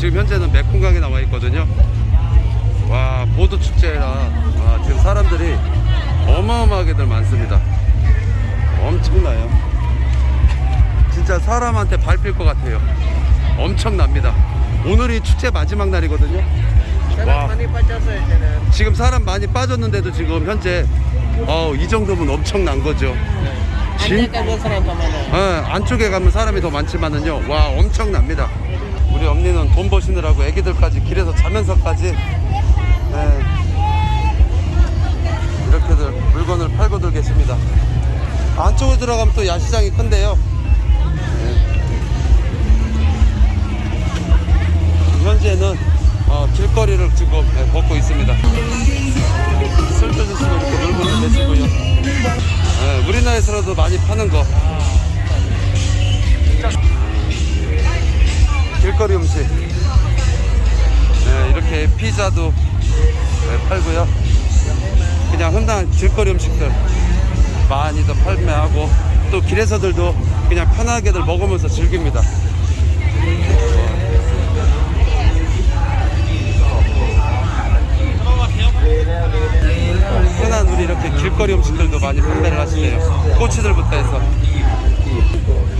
지금 현재는 메콩강에 나와 있거든요. 와 보도 축제라 아, 지금 사람들이 어마어마하게들 많습니다. 엄청나요. 진짜 사람한테 밟힐 것 같아요. 엄청납니다. 오늘이 축제 마지막 날이거든요. 와. 지금 사람 많이 빠졌는데도 지금 현재 어, 이 정도면 엄청난 거죠. 진- 더 많아요 예, 안쪽에 가면 사람이 더 많지만은요 와 엄청납니다 우리 언니는 돈 버시느라고 애기들까지 길에서 자면서까지 예, 이렇게들 물건을 팔고들 계십니다. 안쪽으로 들어가면 또 야시장이 큰데요. 예. 현재는 어, 길거리를 지금 예, 걷고 있습니다. 슬며슬며 이렇게 물건을 계시고요. 예, 우리나라에서라도 많이 파는 거 길거리 음식. 네, 이렇게 피자도 네, 팔고요. 그냥 흔한 길거리 음식들 많이들 판매하고 또 길에서들도 그냥 편하게들 먹으면서 즐깁니다. 흔한 우리 이렇게 길거리 음식들도 많이 판매를 하시네요. 꼬치들부터 해서. เ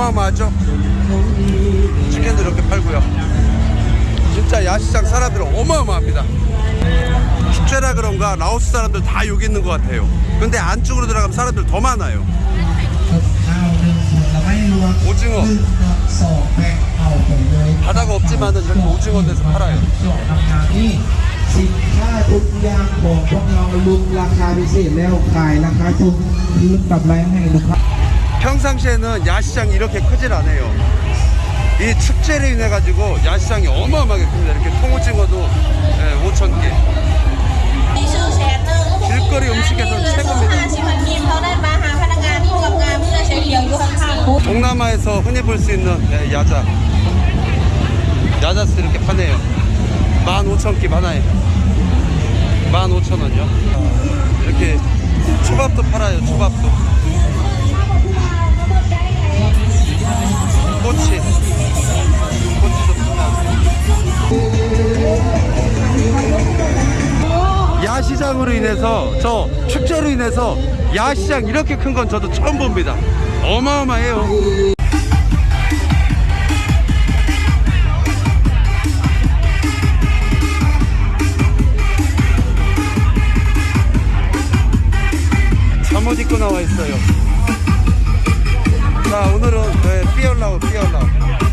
어마어마하죠? 치킨도 이렇게 팔고요. 진짜 야시장 사람들 어마어마합니다. 축제라 그런가 라오스 사람들 다 여기 있는 것 같아요. 근데 안쪽으로 들어가면 사람들 더 많아요. 오징어. 바다가 없지만은 이렇게 오징어 데서 팔아요. นี่สินค้าทุกอย่างของพวกเราลุงราคาพิเศษแล้วขายราคาถูกลุงกับไรให้ลูกค้า 평상시에는 야시장이 이렇게 크질 않아요. 이 축제를 인해 가지고 야시장이 어마어마하게 큽니다. 이렇게 통오징어도 5천 예, 개. 길거리 음식에서 최고입니다. 동남아에서 흔히 볼 수 있는 예, 야자. 야자스 이렇게 파네요. 15,000끼 하나에 15,000원이요. 이렇게 초밥도 팔아요 초밥도. 꼬치. 꼬치도 파나. 야시장으로 인해서 저 축제로 인해서 야시장 이렇게 큰 건 저도 처음 봅니다. 어마어마해요. 잠옷 입고 나와 있어요. 자 오늘은 네, 삐얼라우 삐얼라우. 오